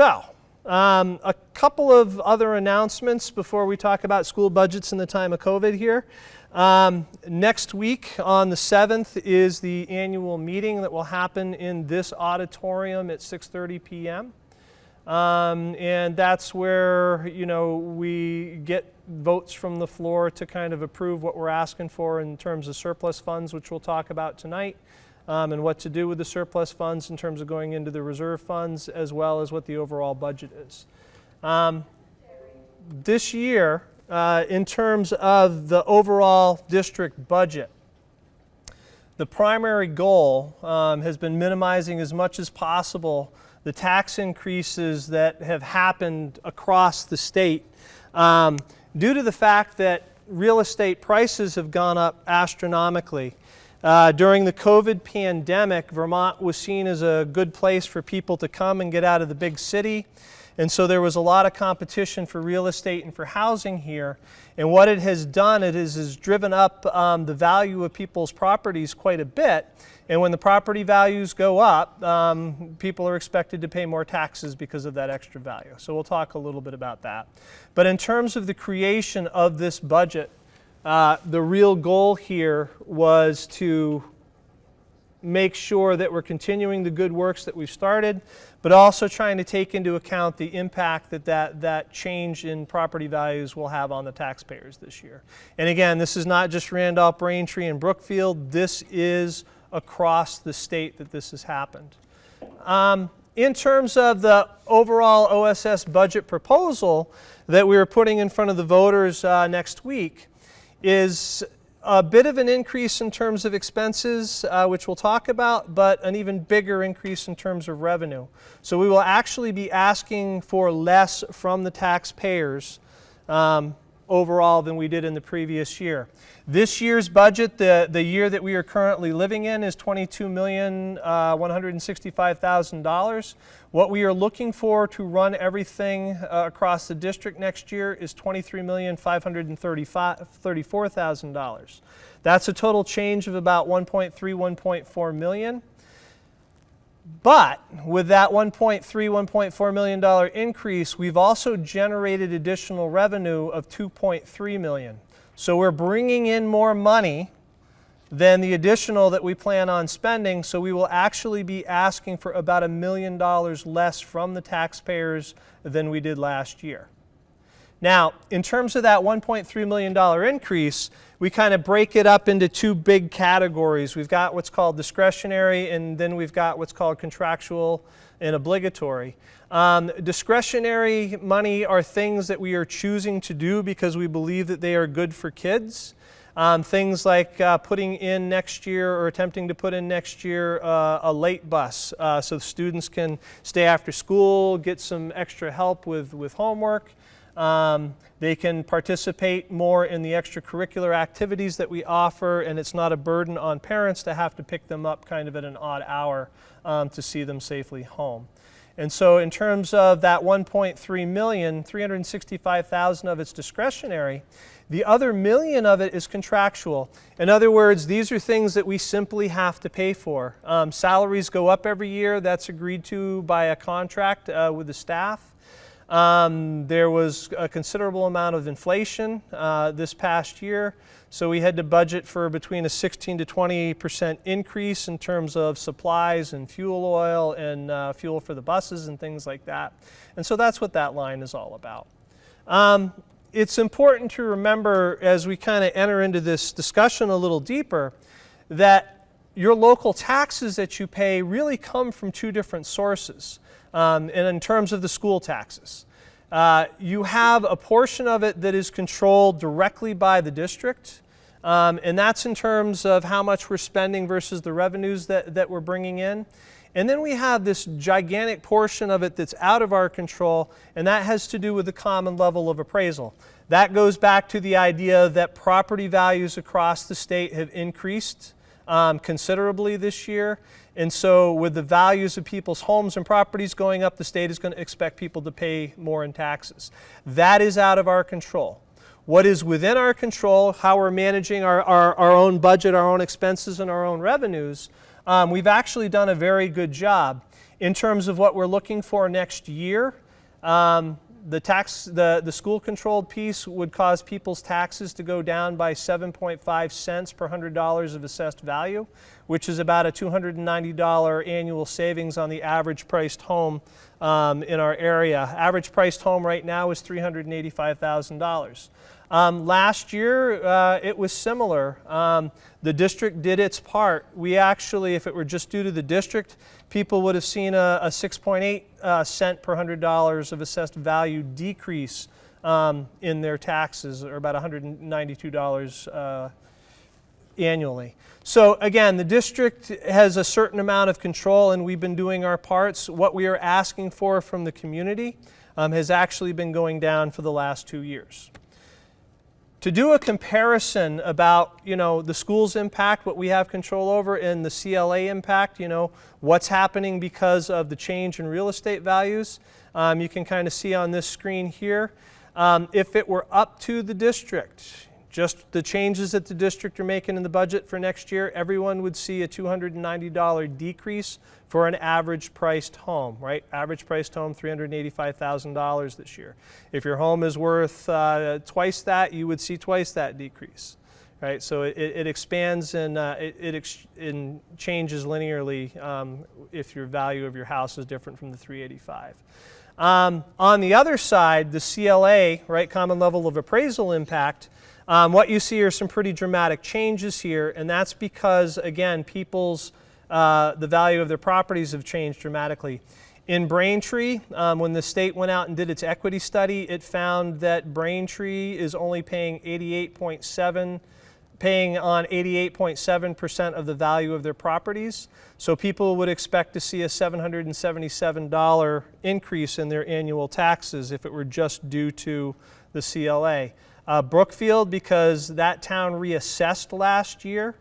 So, um, a couple of other announcements before we talk about school budgets in the time of COVID here. Um, next week on the 7th is the annual meeting that will happen in this auditorium at 6.30 p.m. Um, and that's where, you know, we get votes from the floor to kind of approve what we're asking for in terms of surplus funds, which we'll talk about tonight um, and what to do with the surplus funds in terms of going into the reserve funds as well as what the overall budget is. Um, this year, uh, in terms of the overall district budget, the primary goal um, has been minimizing as much as possible the tax increases that have happened across the state um, due to the fact that real estate prices have gone up astronomically. Uh, during the COVID pandemic, Vermont was seen as a good place for people to come and get out of the big city. And so there was a lot of competition for real estate and for housing here. And what it has done, it is, has driven up um, the value of people's properties quite a bit. And when the property values go up, um, people are expected to pay more taxes because of that extra value. So we'll talk a little bit about that. But in terms of the creation of this budget, uh, the real goal here was to make sure that we're continuing the good works that we've started, but also trying to take into account the impact that that, that change in property values will have on the taxpayers this year. And again, this is not just Randolph, Braintree, and Brookfield. This is across the state that this has happened. Um, in terms of the overall OSS budget proposal that we are putting in front of the voters uh, next week, is a bit of an increase in terms of expenses, uh, which we'll talk about, but an even bigger increase in terms of revenue. So we will actually be asking for less from the taxpayers um, overall than we did in the previous year. This year's budget, the, the year that we are currently living in, is $22,165,000. What we are looking for to run everything uh, across the district next year is $23,534,000. That's a total change of about 1.3, 1.4 million. But with that 1.3, 1.4 million dollar increase, we've also generated additional revenue of 2.3 million. So we're bringing in more money than the additional that we plan on spending, so we will actually be asking for about a million dollars less from the taxpayers than we did last year. Now, in terms of that $1.3 million increase, we kind of break it up into two big categories. We've got what's called discretionary, and then we've got what's called contractual and obligatory. Um, discretionary money are things that we are choosing to do because we believe that they are good for kids. Um, things like uh, putting in next year or attempting to put in next year uh, a late bus uh, so students can stay after school, get some extra help with, with homework. Um, they can participate more in the extracurricular activities that we offer and it's not a burden on parents to have to pick them up kind of at an odd hour um, to see them safely home. And so in terms of that 1.3 million, 365,000 of it's discretionary. The other million of it is contractual. In other words, these are things that we simply have to pay for. Um, salaries go up every year. That's agreed to by a contract uh, with the staff. Um, there was a considerable amount of inflation uh, this past year. So we had to budget for between a 16 to 20 percent increase in terms of supplies and fuel oil and uh, fuel for the buses and things like that. And so that's what that line is all about. Um, it's important to remember as we kind of enter into this discussion a little deeper that your local taxes that you pay really come from two different sources. Um, and in terms of the school taxes. Uh, you have a portion of it that is controlled directly by the district, um, and that's in terms of how much we're spending versus the revenues that, that we're bringing in. And then we have this gigantic portion of it that's out of our control, and that has to do with the common level of appraisal. That goes back to the idea that property values across the state have increased um, considerably this year. And so with the values of people's homes and properties going up, the state is going to expect people to pay more in taxes. That is out of our control. What is within our control, how we're managing our, our, our own budget, our own expenses, and our own revenues, um, we've actually done a very good job. In terms of what we're looking for next year, um, the tax, the, the school controlled piece would cause people's taxes to go down by 7.5 cents per hundred dollars of assessed value, which is about a $290 annual savings on the average priced home um, in our area. Average priced home right now is $385,000. Um, last year, uh, it was similar. Um, the district did its part. We actually, if it were just due to the district, people would have seen a, a 6.8 uh, cent per hundred dollars of assessed value decrease um, in their taxes, or about $192 uh, annually. So again, the district has a certain amount of control and we've been doing our parts. What we are asking for from the community um, has actually been going down for the last two years to do a comparison about you know the school's impact what we have control over and the CLA impact you know what's happening because of the change in real estate values um, you can kind of see on this screen here. Um, if it were up to the district just the changes that the district are making in the budget for next year, everyone would see a $290 decrease for an average priced home, right? Average priced home, $385,000 this year. If your home is worth uh, twice that, you would see twice that decrease, right? So it, it expands and uh, it, it, changes linearly um, if your value of your house is different from the 385. Um, on the other side, the CLA, right, common level of appraisal impact, um, what you see are some pretty dramatic changes here, and that's because, again, people's, uh, the value of their properties have changed dramatically. In Braintree, um, when the state went out and did its equity study, it found that Braintree is only paying 88.7 paying on 88.7% of the value of their properties. So people would expect to see a $777 increase in their annual taxes if it were just due to the CLA. Uh, Brookfield, because that town reassessed last year,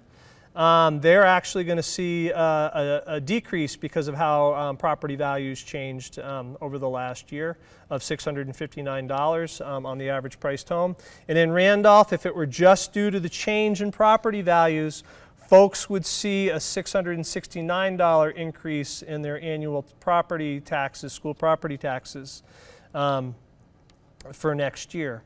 um, they're actually going to see uh, a, a, decrease because of how um, property values changed um, over the last year of $659 um, on the average priced home. And in Randolph, if it were just due to the change in property values, folks would see a $669 increase in their annual property taxes, school property taxes um, for next year.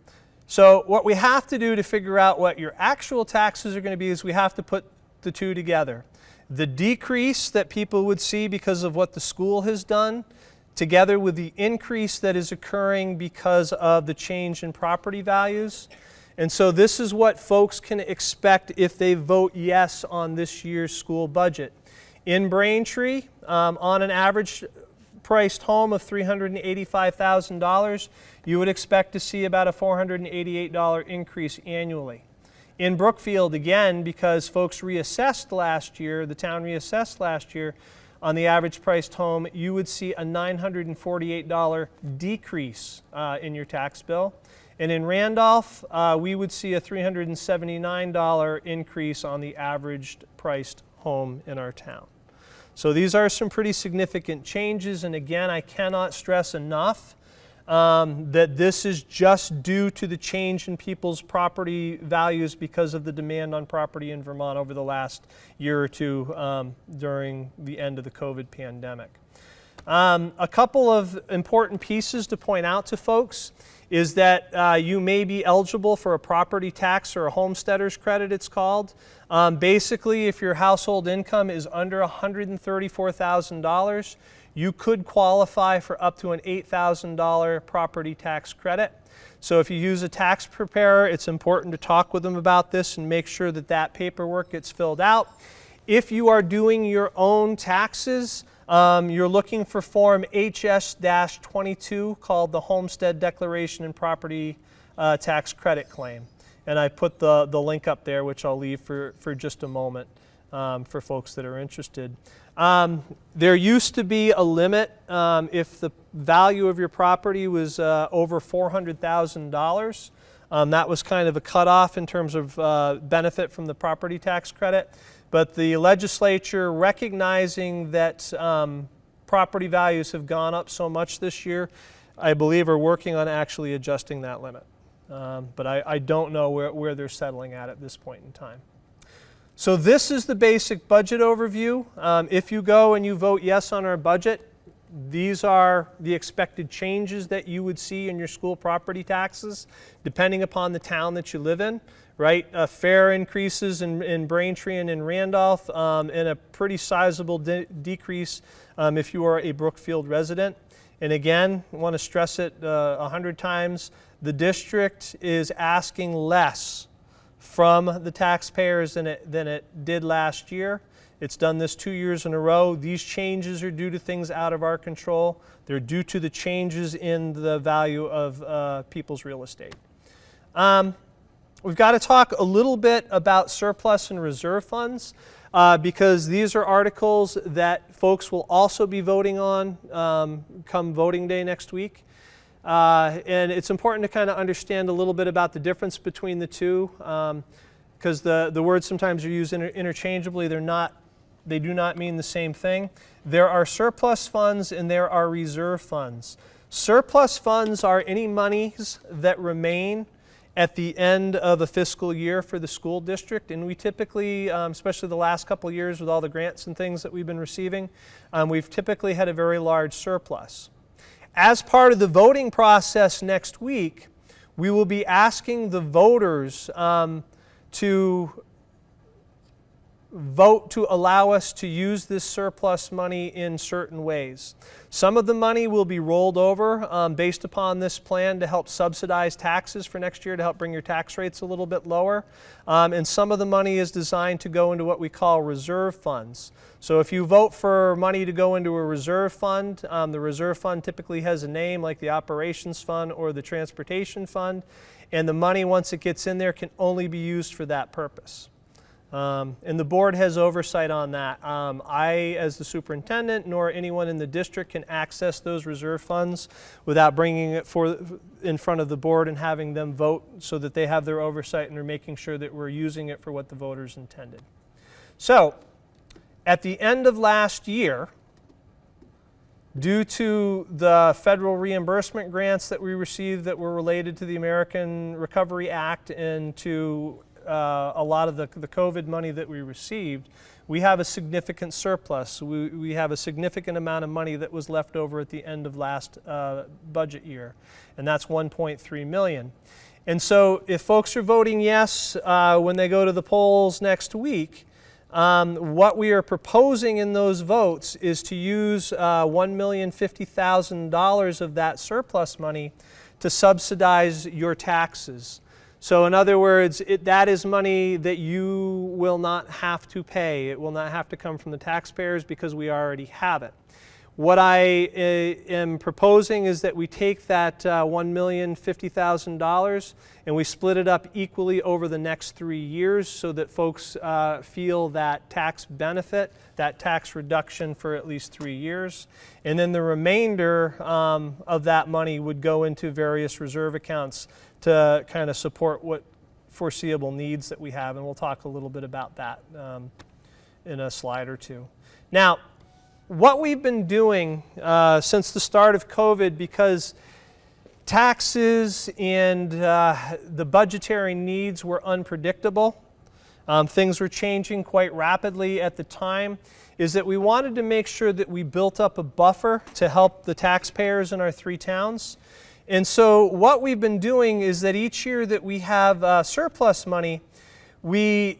So what we have to do to figure out what your actual taxes are going to be is we have to put the two together. The decrease that people would see because of what the school has done together with the increase that is occurring because of the change in property values. And so this is what folks can expect if they vote yes on this year's school budget. In Braintree, um, on an average priced home of $385,000, you would expect to see about a $488 increase annually. In Brookfield, again, because folks reassessed last year, the town reassessed last year, on the average priced home, you would see a $948 decrease uh, in your tax bill. And in Randolph, uh, we would see a $379 increase on the average priced home in our town. So these are some pretty significant changes, and again, I cannot stress enough um, that this is just due to the change in people's property values because of the demand on property in Vermont over the last year or two um, during the end of the COVID pandemic. Um, a couple of important pieces to point out to folks is that uh, you may be eligible for a property tax or a homesteader's credit, it's called. Um, basically, if your household income is under $134,000, you could qualify for up to an $8,000 property tax credit. So if you use a tax preparer, it's important to talk with them about this and make sure that that paperwork gets filled out. If you are doing your own taxes, um, you're looking for Form HS-22 called the Homestead Declaration and Property uh, Tax Credit Claim. And I put the, the link up there, which I'll leave for, for just a moment um, for folks that are interested. Um, there used to be a limit um, if the value of your property was uh, over $400,000. Um, that was kind of a cutoff in terms of uh, benefit from the property tax credit. But the legislature, recognizing that um, property values have gone up so much this year, I believe are working on actually adjusting that limit. Um, but I, I, don't know where, where they're settling at at this point in time. So this is the basic budget overview. Um, if you go and you vote yes on our budget, these are the expected changes that you would see in your school property taxes, depending upon the town that you live in, right? Uh, fair increases in, in Braintree and in Randolph, um, and a pretty sizable de decrease um, if you are a Brookfield resident. And again, I want to stress it uh, a hundred times, the district is asking less from the taxpayers than it, than it did last year. It's done this two years in a row. These changes are due to things out of our control. They're due to the changes in the value of uh, people's real estate. Um, we've got to talk a little bit about surplus and reserve funds uh, because these are articles that folks will also be voting on um, come voting day next week. Uh, and it's important to kind of understand a little bit about the difference between the two because um, the, the words sometimes are used inter interchangeably. They're not they do not mean the same thing. There are surplus funds and there are reserve funds. Surplus funds are any monies that remain at the end of a fiscal year for the school district. And we typically, um, especially the last couple years with all the grants and things that we've been receiving, um, we've typically had a very large surplus. As part of the voting process next week, we will be asking the voters um, to vote to allow us to use this surplus money in certain ways. Some of the money will be rolled over um, based upon this plan to help subsidize taxes for next year to help bring your tax rates a little bit lower. Um, and some of the money is designed to go into what we call reserve funds. So if you vote for money to go into a reserve fund, um, the reserve fund typically has a name like the operations fund or the transportation fund. And the money, once it gets in there, can only be used for that purpose. Um, and the board has oversight on that. Um, I, as the superintendent, nor anyone in the district can access those reserve funds without bringing it for, in front of the board and having them vote so that they have their oversight and are making sure that we're using it for what the voters intended. So, at the end of last year, due to the federal reimbursement grants that we received that were related to the American Recovery Act and to uh, a lot of the, the COVID money that we received, we have a significant surplus. We, we have a significant amount of money that was left over at the end of last uh, budget year, and that's 1.3 million. And so if folks are voting yes uh, when they go to the polls next week, um, what we are proposing in those votes is to use uh, $1,050,000 of that surplus money to subsidize your taxes. So in other words, it, that is money that you will not have to pay. It will not have to come from the taxpayers because we already have it. What I uh, am proposing is that we take that uh, $1,050,000 and we split it up equally over the next three years so that folks uh, feel that tax benefit, that tax reduction for at least three years. And then the remainder um, of that money would go into various reserve accounts to kind of support what foreseeable needs that we have, and we'll talk a little bit about that um, in a slide or two. Now, what we've been doing uh, since the start of COVID, because taxes and uh, the budgetary needs were unpredictable, um, things were changing quite rapidly at the time, is that we wanted to make sure that we built up a buffer to help the taxpayers in our three towns. And so what we've been doing is that each year that we have uh, surplus money, we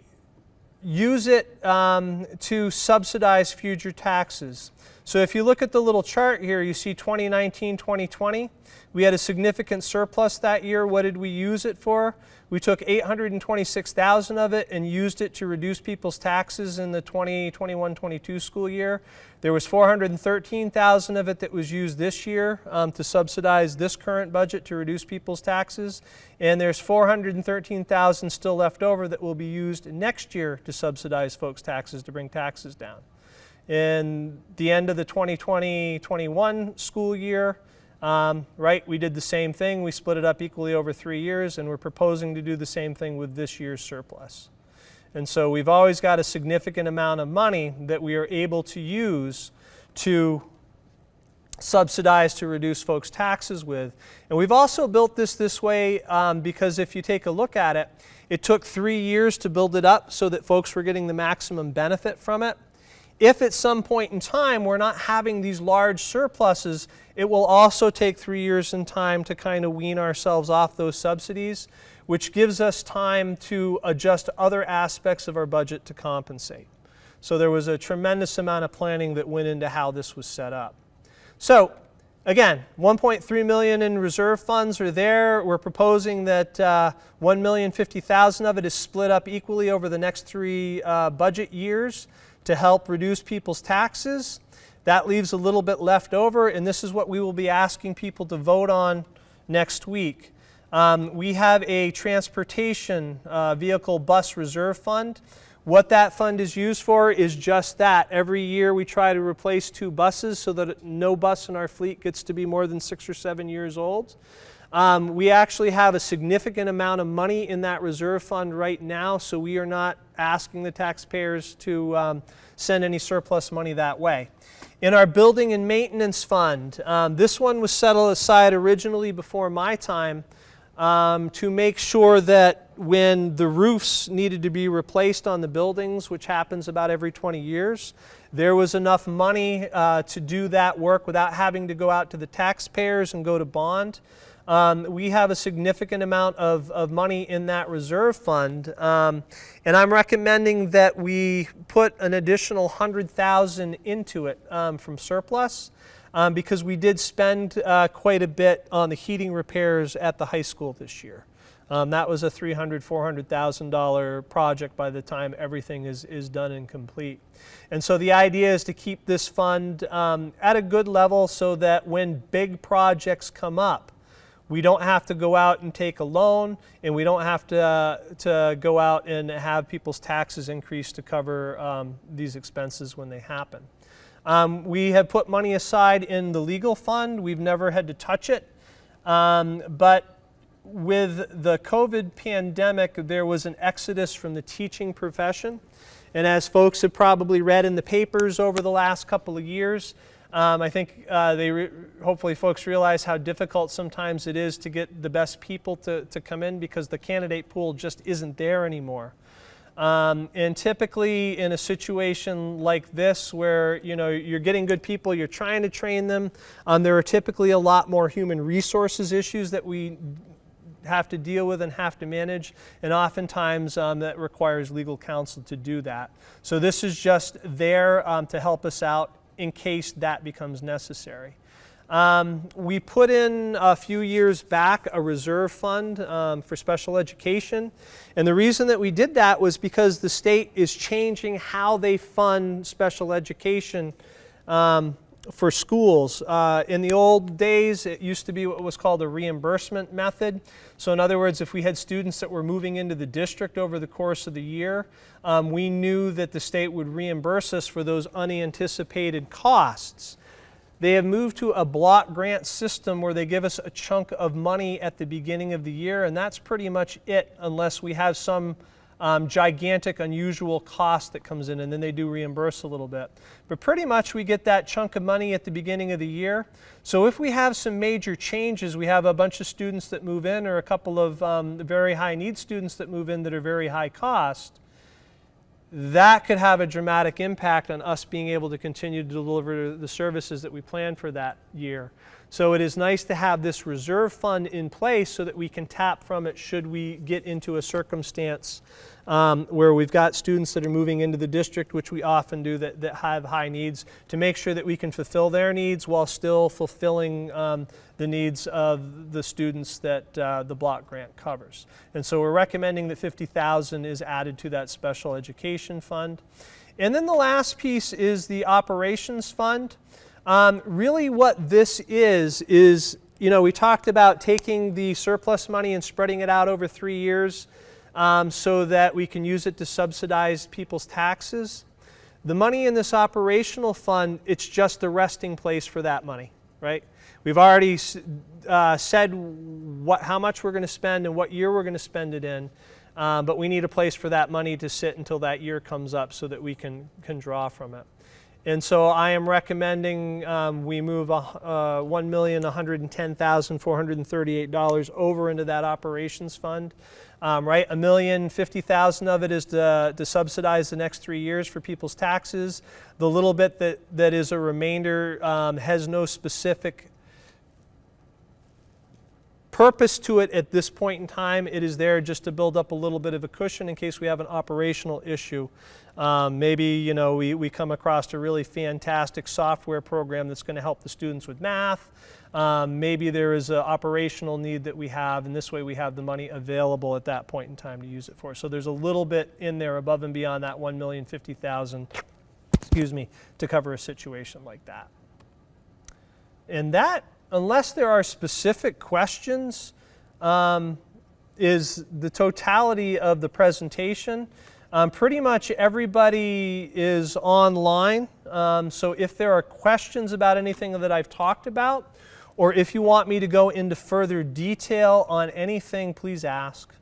use it um, to subsidize future taxes. So if you look at the little chart here, you see 2019, 2020. We had a significant surplus that year. What did we use it for? We took 826,000 of it and used it to reduce people's taxes in the 2021-22 school year. There was 413,000 of it that was used this year um, to subsidize this current budget to reduce people's taxes. And there's 413,000 still left over that will be used next year to subsidize folks' taxes to bring taxes down. In the end of the 2020-21 school year, um, right, we did the same thing. We split it up equally over three years, and we're proposing to do the same thing with this year's surplus. And so we've always got a significant amount of money that we are able to use to subsidize to reduce folks' taxes with. And we've also built this this way um, because if you take a look at it, it took three years to build it up so that folks were getting the maximum benefit from it if at some point in time we're not having these large surpluses, it will also take three years in time to kind of wean ourselves off those subsidies, which gives us time to adjust other aspects of our budget to compensate. So there was a tremendous amount of planning that went into how this was set up. So again, 1.3 million in reserve funds are there. We're proposing that uh, 1,050,000 of it is split up equally over the next three uh, budget years to help reduce people's taxes. That leaves a little bit left over, and this is what we will be asking people to vote on next week. Um, we have a transportation uh, vehicle bus reserve fund. What that fund is used for is just that. Every year we try to replace two buses so that no bus in our fleet gets to be more than six or seven years old. Um, we actually have a significant amount of money in that reserve fund right now, so we are not asking the taxpayers to um, send any surplus money that way. In our building and maintenance fund, um, this one was set aside originally before my time um, to make sure that when the roofs needed to be replaced on the buildings, which happens about every 20 years, there was enough money uh, to do that work without having to go out to the taxpayers and go to bond. Um, we have a significant amount of, of money in that reserve fund, um, and I'm recommending that we put an additional 100,000 into it um, from surplus um, because we did spend uh, quite a bit on the heating repairs at the high school this year. Um, that was a $300,000, $400,000 project by the time everything is, is done and complete. And so the idea is to keep this fund um, at a good level so that when big projects come up, we don't have to go out and take a loan and we don't have to, uh, to go out and have people's taxes increase to cover um, these expenses when they happen. Um, we have put money aside in the legal fund. We've never had to touch it. Um, but with the COVID pandemic, there was an exodus from the teaching profession. And as folks have probably read in the papers over the last couple of years, um, I think uh, they hopefully folks realize how difficult sometimes it is to get the best people to, to come in because the candidate pool just isn't there anymore. Um, and typically in a situation like this where you know you're getting good people, you're trying to train them, um, there are typically a lot more human resources issues that we have to deal with and have to manage and oftentimes um, that requires legal counsel to do that. So this is just there um, to help us out in case that becomes necessary. Um, we put in a few years back a reserve fund um, for special education. And the reason that we did that was because the state is changing how they fund special education um, for schools. Uh, in the old days, it used to be what was called a reimbursement method. So in other words, if we had students that were moving into the district over the course of the year, um, we knew that the state would reimburse us for those unanticipated costs. They have moved to a block grant system where they give us a chunk of money at the beginning of the year, and that's pretty much it unless we have some um, gigantic, unusual cost that comes in, and then they do reimburse a little bit. But pretty much we get that chunk of money at the beginning of the year. So if we have some major changes, we have a bunch of students that move in or a couple of um, very high need students that move in that are very high cost, that could have a dramatic impact on us being able to continue to deliver the services that we plan for that year. So it is nice to have this reserve fund in place so that we can tap from it should we get into a circumstance um, where we've got students that are moving into the district, which we often do, that, that have high needs, to make sure that we can fulfill their needs while still fulfilling um, the needs of the students that uh, the block grant covers. And so we're recommending that 50,000 is added to that special education fund. And then the last piece is the operations fund. Um, really what this is, is, you know, we talked about taking the surplus money and spreading it out over three years um, so that we can use it to subsidize people's taxes. The money in this operational fund, it's just the resting place for that money, right? We've already uh, said what, how much we're going to spend and what year we're going to spend it in, uh, but we need a place for that money to sit until that year comes up so that we can, can draw from it. And so I am recommending um, we move uh, $1,110,438 over into that operations fund. Um, right, a million fifty thousand of it is to, to subsidize the next three years for people's taxes. The little bit that, that is a remainder um, has no specific purpose to it at this point in time. It is there just to build up a little bit of a cushion in case we have an operational issue. Um, maybe you know we, we come across a really fantastic software program that's going to help the students with math. Um, maybe there is an operational need that we have, and this way we have the money available at that point in time to use it for. So there's a little bit in there above and beyond that 1,050,000, excuse me, to cover a situation like that. And that unless there are specific questions, um, is the totality of the presentation. Um, pretty much everybody is online, um, so if there are questions about anything that I've talked about, or if you want me to go into further detail on anything, please ask.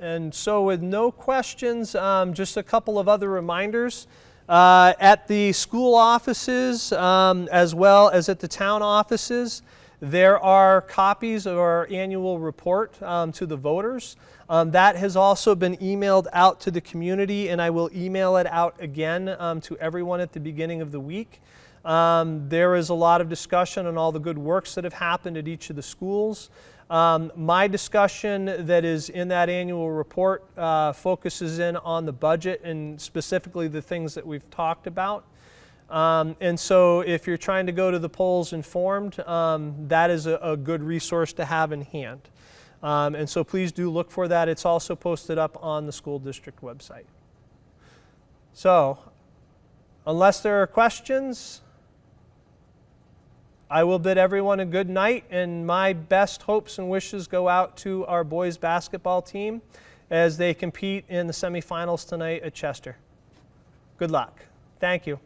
And so with no questions, um, just a couple of other reminders. Uh, at the school offices, um, as well as at the town offices, there are copies of our annual report um, to the voters. Um, that has also been emailed out to the community, and I will email it out again um, to everyone at the beginning of the week. Um, there is a lot of discussion on all the good works that have happened at each of the schools. Um, my discussion that is in that annual report uh, focuses in on the budget and specifically the things that we've talked about. Um, and so if you're trying to go to the polls informed, um, that is a, a, good resource to have in hand. Um, and so please do look for that. It's also posted up on the school district website. So unless there are questions, I will bid everyone a good night, and my best hopes and wishes go out to our boys basketball team as they compete in the semifinals tonight at Chester. Good luck. Thank you.